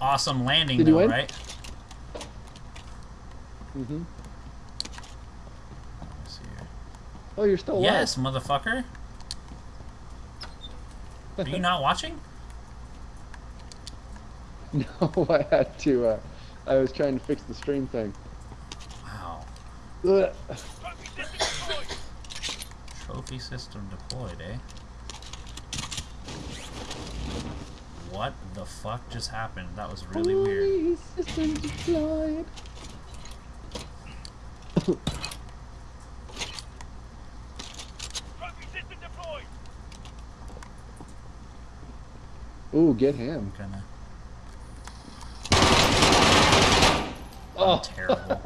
Awesome landing, Did though, right? Mm-hmm. Let's see here. Oh, you're still alive. Yes, motherfucker. Are you not watching? No, I had to. Uh, I was trying to fix the stream thing. Wow. Ugh. Trophy system deployed, eh? What the fuck just happened? That was really weird. Holy system deployed. Ooh, get him. I'm gonna. Oh, Terrible. that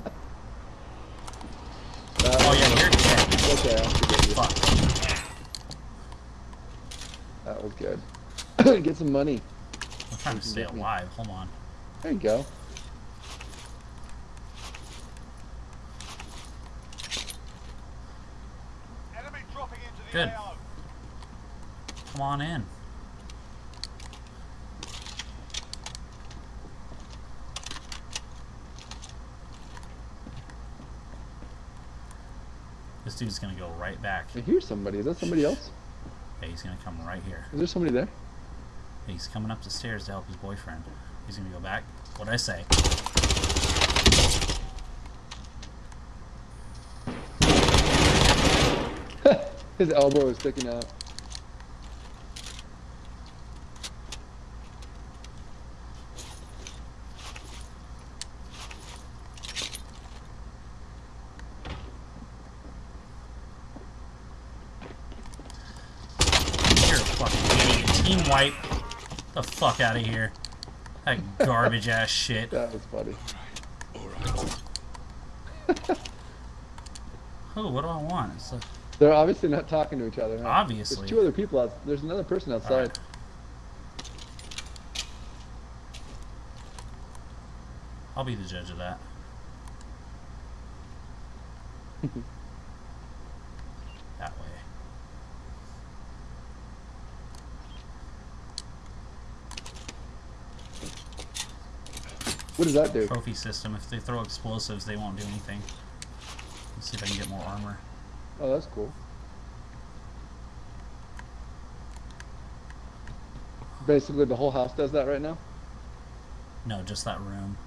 Oh was- yeah, you're dead. Okay, I'll forgive you. Fuck. That was good. get some money. I'm trying to stay alive. Hold on. There you go. Good. Come on in. This dude's gonna go right back. I hear somebody. Is that somebody else? Yeah, he's gonna come right here. Is there somebody there? He's coming up the stairs to help his boyfriend. He's gonna go back. What'd I say? His elbow is sticking out. Fucking idiot. Team wipe. The fuck out of here. That garbage ass shit. That was funny. Alright. Oh, what do I want? They're obviously not talking to each other. Huh? obviously. There's two other people out. There's another person outside. Alright. I'll be the judge of that What does that do? Trophy system. If they throw explosives, they won't do anything. Let's see if I can get more armor. Oh, that's cool. Basically, the whole house does that right now. No, just that room.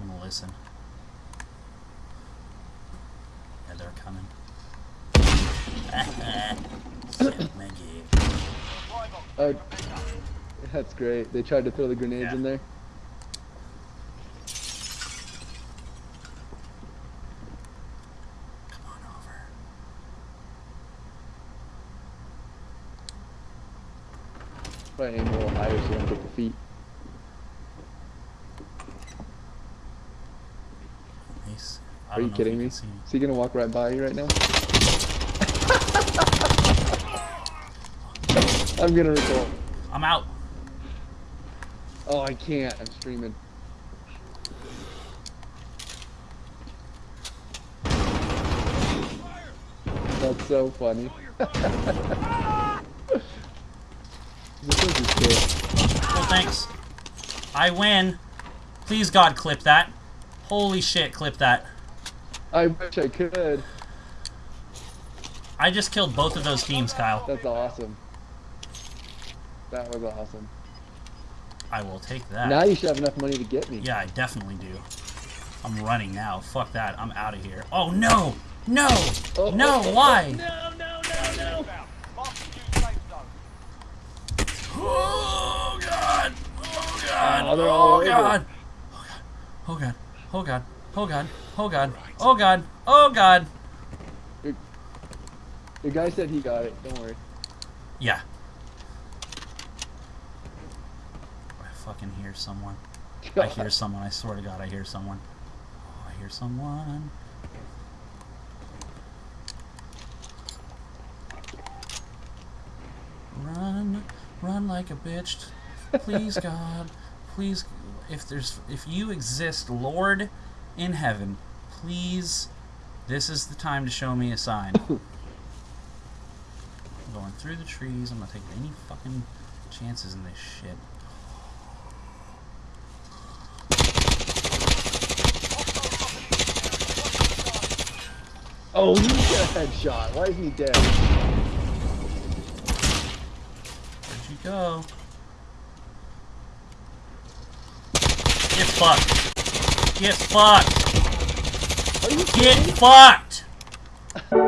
I'm gonna listen. Yeah, they're coming. Shit, Maggie. Oh, that's great. They tried to throw the grenades Yeah. in there. Come on over. And aim a little higher so you don't get the feet. Nice. Are you kidding me? See. Is he gonna walk right by you right now? I'm gonna record. I'm out. Oh, I can't. I'm streaming. That's so funny. this is good. Well, thanks. I win. Please, God, clip that. Holy shit, clip that. I wish I could. I just killed both of those teams, Kyle. That's awesome. That was awesome. I will take that. Now you should have enough money to get me. Yeah, I definitely do. I'm running now. Fuck that. I'm out of here. Oh, no! No! Oh, oh no, oh, oh, why? No, no, no, no. Oh, God! Oh, God! Oh, they're all oh, over. God! Oh, God. Oh, God. Oh, God. Oh, God. Oh, God. Oh, God. The guy said he got it. Don't worry. Yeah. fucking hear someone. I hear someone. I swear to God, I hear someone. Oh, I hear someone. Run, run like a bitch. Please, God. Please, if there's, if you exist, Lord, in heaven, please, this is the time to show me a sign. I'm going through the trees. I'm not taking any fucking chances in this shit. Oh, he got a headshot. Why is he dead? Where'd you go? Get fucked. Get fucked. Are you Get kidding? fucked.